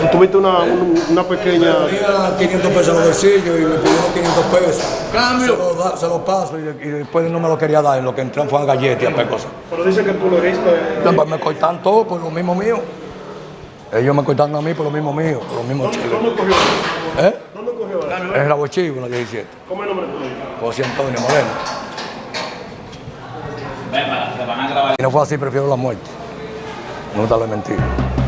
Tú tuviste una, un- una pequeña... Tenía 500 pesos en los bolsillos y me pidieron 500 pesos. Se los, se los paso y, y después no me lo quería dar. Lo que entraron fue a galletas y a cosas. Pero dicen que tú lo. No, pues me cortan todo por lo mismo mío. Ellos me cortan a mí por lo mismo mío, por lo mismo chiles. ¿Dónde cogió? ¿Eh? ¿Dónde cogió? Es el Chivo, en la 17. ¿Cómo es el nombre tuyo? José Antonio Moreno. Si no fue así, prefiero la muerte. No darle mentira. Tú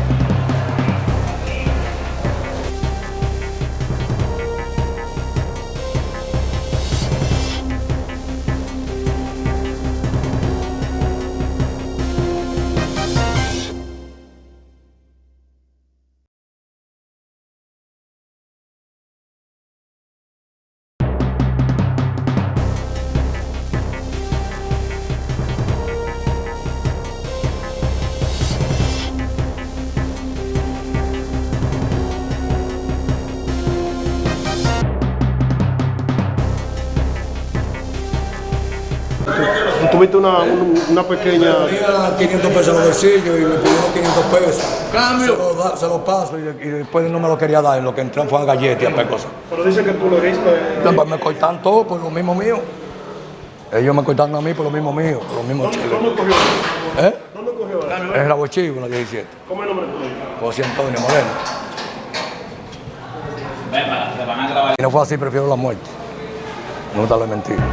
tuviste una, un- una pequeña... Tenía 500 pesos en los bolsillos y me pidieron 500 pesos. Se los, se los paso y, y después no me lo quería dar. Lo que entraron fue a galletas y a cosas. Pero dicen que tú lo heriste... No, pues me cortan todo por lo mismo mío. Ellos me cortan a mí por lo mismo mío, por lo mismo chiles. ¿Dónde cogió? ¿Eh? ¿Dónde cogió? Es el Chivo, en la 17. ¿Cómo es el nombre tuyo? José Antonio Moreno. Si no fue así, prefiero la muerte. No darle mentira.